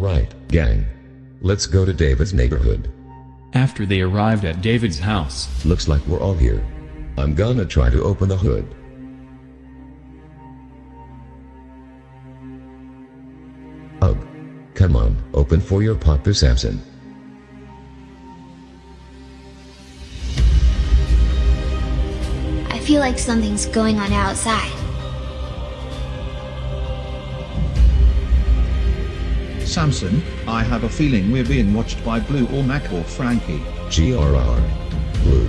Alright, gang. Let's go to David's neighborhood. After they arrived at David's house, Looks like we're all here. I'm gonna try to open the hood. Ugh. Come on, open for your Papa Samson. I feel like something's going on outside. Samson, I have a feeling we're being watched by Bloo or Mac or Frankie. GRR. Bloo.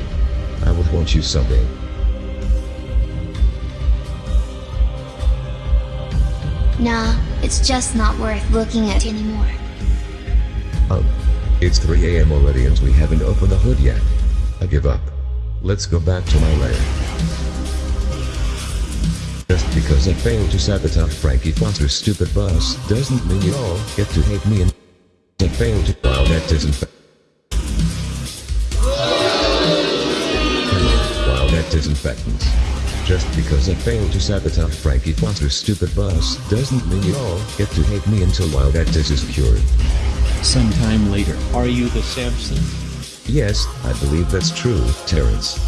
I will want you someday. Nah, it's just not worth looking at anymore. Um. It's 3 a.m. already and we haven't opened the hood yet. I give up. Let's go back to my lair. Just because I failed to sabotage Frankie Foster's stupid bus doesn't mean you all get to hate me and I failed to- Wow, that isn't- Wow, that. Just because I failed to sabotage Frankie Foster's stupid bus doesn't mean you all get to hate me until while that dis is cured. sometime later, Are you the Samson? Yes, I believe that's true, Terrence.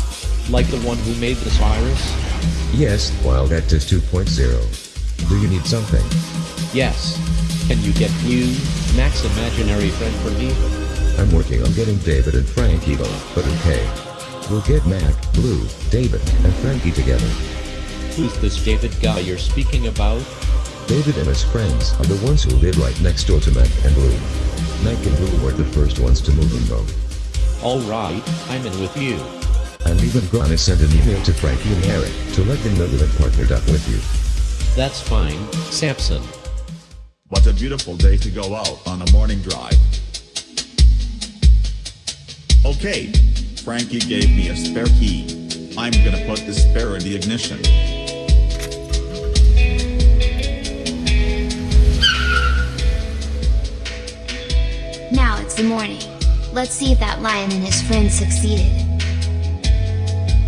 Like the one who made this virus? Yes, while that is 2.0. Do you need something? Yes. Can you get you, Mac's imaginary friend for me? I'm working on getting David and Frankie though, but okay. We'll get Mac, Bloo, David, and Frankie together. Who's this David guy you're speaking about? David and his friends are the ones who live right next door to Mac and Bloo. Mac and Bloo were the first ones to move in though. Alright, I'm in with you. I'm even gonna send an email to Frankie and Eric to let them know that I'm partnered up with you. That's fine, Samson. What a beautiful day to go out on a morning drive. Okay, Frankie gave me a spare key. I'm gonna put the spare in the ignition. Now it's the morning. Let's see if that lion and his friends succeeded.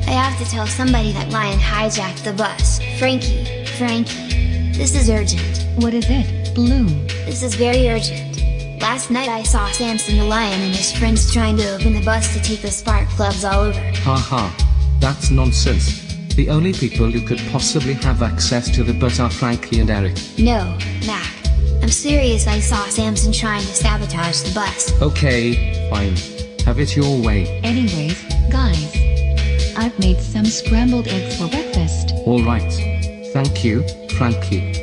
I have to tell somebody that lion hijacked the bus. Frankie, Frankie. This is urgent. What is it, Bloo? This is very urgent. Last night I saw Samson the lion and his friends trying to open the bus to take the spark plugs all over. Haha. That's nonsense. The only people who could possibly have access to the bus are Frankie and Eric. No, Mac. I'm serious I saw Samson trying to sabotage the bus. Okay, fine. Have it your way. Anyways, guys. I've made some scrambled eggs for breakfast. Alright. Thank you, Frankie.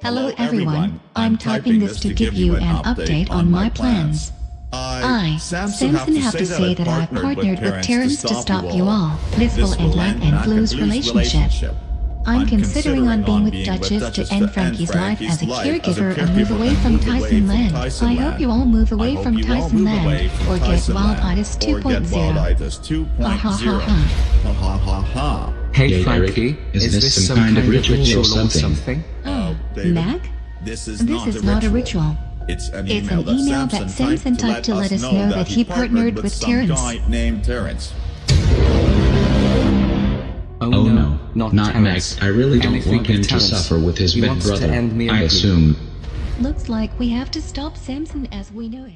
Hello everyone, I'm typing this to give you an update on my plans. I, Samson have to say that I partnered with Terrence to stop you all, this and end Mac and Bloo's relationship. I'm considering on being with Duchess to end Frankie's life as a caregiver and move away from Tyson Land. I hope you all move away from Tyson Land, or get Wilditis 2.0. Ha ha ha ha. Ha ha ha ha. Hey Hey, Frankie, is this some kind of ritual or something? Oh, oh David, Mac? This is This not is a not a ritual. ritual. It's an It's email, an email that that Samson Samson typed to let us know that he partnered with, some Terrence. guy named Terrence. No, no, not, not Terrence. Mac. I really don't Anything want him to suffer with his He big wants to brother. end me I assume Looks like we have to stop Samson as we know it.